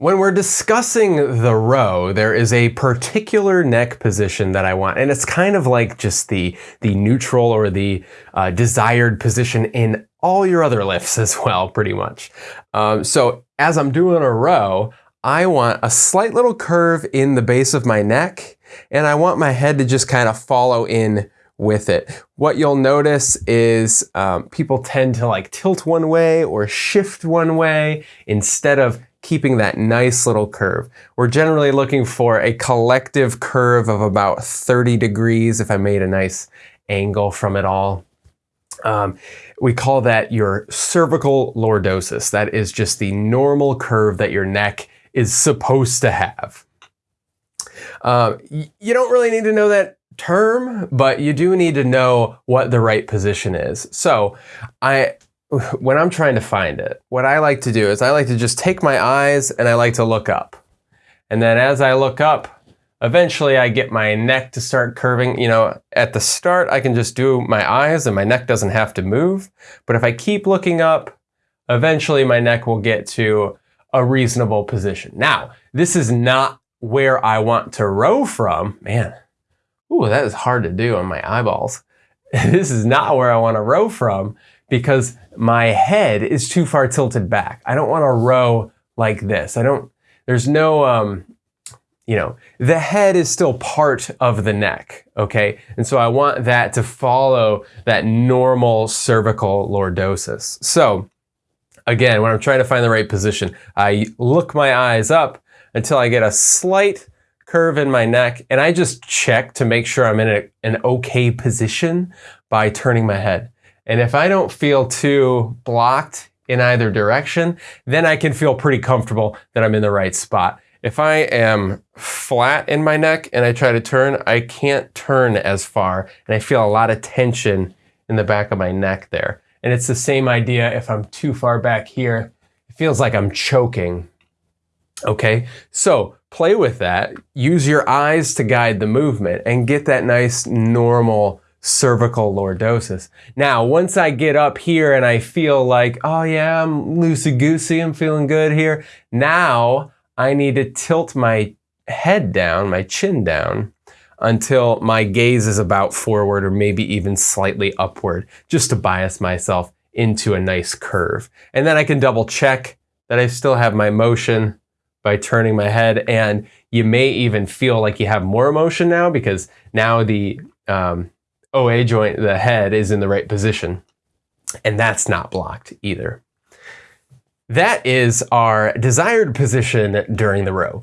When we're discussing the row, there is a particular neck position that I want, and it's kind of like just the, the neutral or the uh, desired position in all your other lifts as well, pretty much. Um, so as I'm doing a row, I want a slight little curve in the base of my neck, and I want my head to just kind of follow in with it. What you'll notice is um, people tend to like tilt one way or shift one way instead of keeping that nice little curve. We're generally looking for a collective curve of about 30 degrees if I made a nice angle from it all. Um, we call that your cervical lordosis. That is just the normal curve that your neck is supposed to have. Uh, you don't really need to know that term, but you do need to know what the right position is. So I when I'm trying to find it, what I like to do is I like to just take my eyes and I like to look up. And then as I look up, eventually I get my neck to start curving. You know, at the start, I can just do my eyes and my neck doesn't have to move. But if I keep looking up, eventually my neck will get to a reasonable position. Now, this is not where I want to row from. Man, ooh, that is hard to do on my eyeballs. this is not where I want to row from because my head is too far tilted back. I don't want to row like this. I don't, there's no, um, you know, the head is still part of the neck, okay? And so I want that to follow that normal cervical lordosis. So again, when I'm trying to find the right position, I look my eyes up until I get a slight curve in my neck and I just check to make sure I'm in a, an okay position by turning my head. And if I don't feel too blocked in either direction, then I can feel pretty comfortable that I'm in the right spot. If I am flat in my neck and I try to turn, I can't turn as far and I feel a lot of tension in the back of my neck there. And it's the same idea if I'm too far back here, it feels like I'm choking. Okay, so play with that. Use your eyes to guide the movement and get that nice normal cervical lordosis. Now, once I get up here and I feel like, oh yeah, I'm loosey-goosey, I'm feeling good here. Now, I need to tilt my head down, my chin down, until my gaze is about forward or maybe even slightly upward, just to bias myself into a nice curve. And then I can double check that I still have my motion by turning my head. And you may even feel like you have more motion now because now the um, OA joint, the head, is in the right position. And that's not blocked either. That is our desired position during the row.